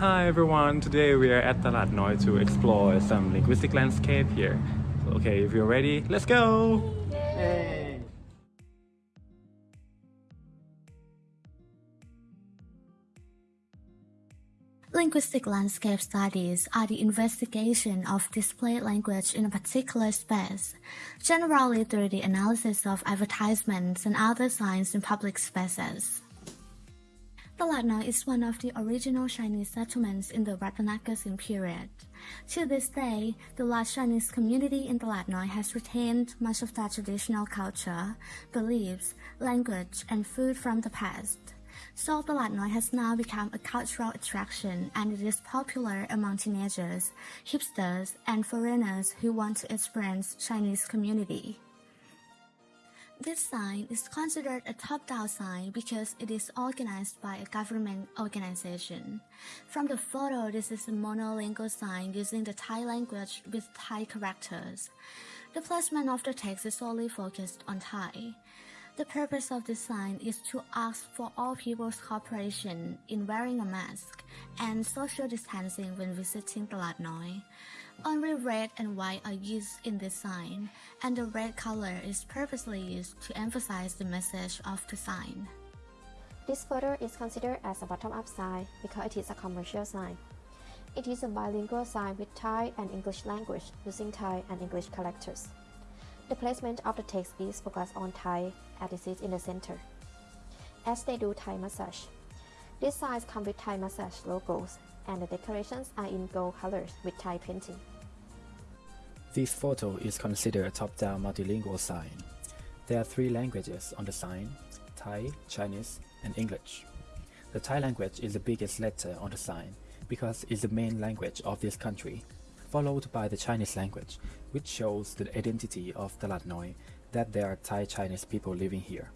Hi everyone, today we are at Talat Noi to explore some linguistic landscape here. Okay, if you're ready, let's go! Linguistic landscape studies are the investigation of displayed language in a particular space, generally through the analysis of advertisements and other signs in public spaces. Talat Noi is one of the original Chinese settlements in the Rattanakosin period. To this day, the large Chinese community in Talat Noi has retained much of their traditional culture, beliefs, language, and food from the past. So Talat Noi has now become a cultural attraction and it is popular among teenagers, hipsters, and foreigners who want to experience Chinese community. This sign is considered a top-down sign because it is organized by a government organization. From the photo, this is a monolingual sign using the Thai language with Thai characters. The placement of the text is solely focused on Thai. The purpose of this sign is to ask for all people's cooperation in wearing a mask and social distancing when visiting Talat Noi. Only red and white are used in this sign, and the red color is purposely used to emphasize the message of the sign. This photo is considered as a bottom-up sign because it is a commercial sign. It is a bilingual sign with Thai and English language using Thai and English characters. The placement of the text is focused on Thai as in the center. As they do Thai massage. These signs come with Thai massage logos and the decorations are in gold colors with Thai painting. This photo is considered a top-down multilingual sign. There are three languages on the sign, Thai, Chinese, and English. The Thai language is the biggest letter on the sign because it's the main language of this country, followed by the Chinese language, which shows the identity of Talat Noi that there are Thai Chinese people living here.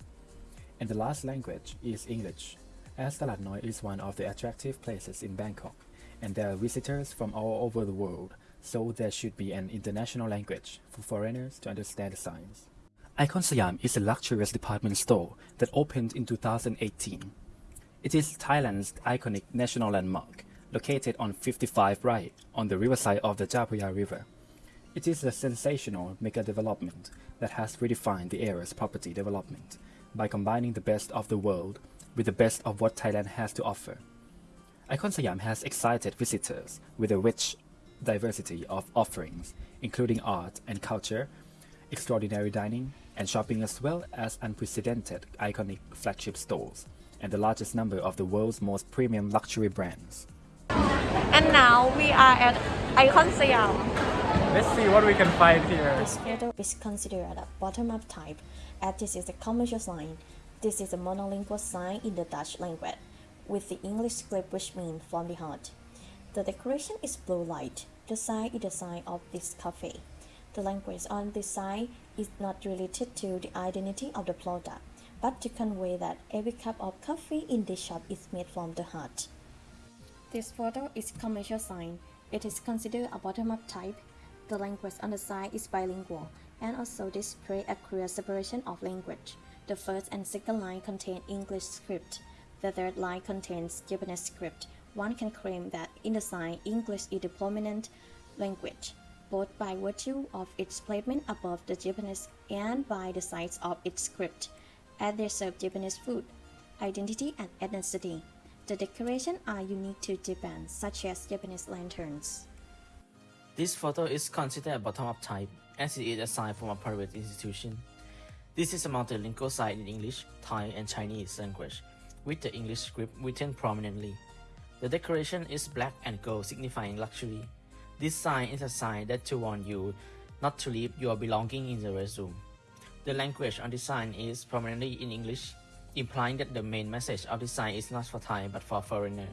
And the last language is English, as Talat Noi is one of the attractive places in Bangkok, and there are visitors from all over the world so there should be an international language for foreigners to understand the signs. Icon Siam is a luxurious department store that opened in 2018. It is Thailand's iconic national landmark, located on 55 Rai on the riverside of the Phraya River. It is a sensational mega development that has redefined the area's property development by combining the best of the world with the best of what Thailand has to offer. Icon Siam has excited visitors with a rich diversity of offerings, including art and culture, extraordinary dining, and shopping as well as unprecedented iconic flagship stores, and the largest number of the world's most premium luxury brands. And now we are at Icon Siam. Let's see what we can find here. This photo is considered a bottom-up type, as this is a commercial sign. This is a monolingual sign in the Dutch language, with the English script which means from the heart. The decoration is blue light. The sign is the sign of this cafe. The language on this sign is not related to the identity of the product, but to convey that every cup of coffee in this shop is made from the heart. This photo is commercial sign. It is considered a bottom-up type. The language on the sign is bilingual and also display a clear separation of language. The first and second line contain English script. The third line contains Japanese script. One can claim that in the sign English is the prominent language, both by virtue of its placement above the Japanese and by the size of its script, as they serve Japanese food, identity and ethnicity. The decorations are unique to Japan, such as Japanese lanterns. This photo is considered a bottom-up type, as it is a sign from a private institution. This is a multilingual sign in English, Thai, and Chinese language, with the English script written prominently. The decoration is black and gold signifying luxury. This sign is a sign that to warn you not to leave your belongings in the restroom. The language on the sign is prominently in English, implying that the main message of the sign is not for Thai but for foreigner.